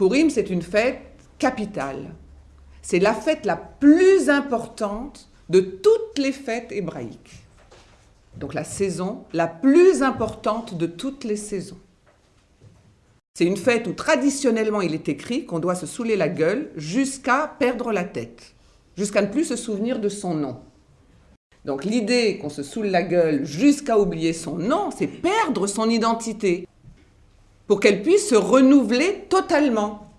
Purim, c'est une fête capitale. C'est la fête la plus importante de toutes les fêtes hébraïques. Donc la saison la plus importante de toutes les saisons. C'est une fête où traditionnellement il est écrit qu'on doit se saouler la gueule jusqu'à perdre la tête, jusqu'à ne plus se souvenir de son nom. Donc l'idée qu'on se saoule la gueule jusqu'à oublier son nom, c'est perdre son identité pour qu'elle puisse se renouveler totalement.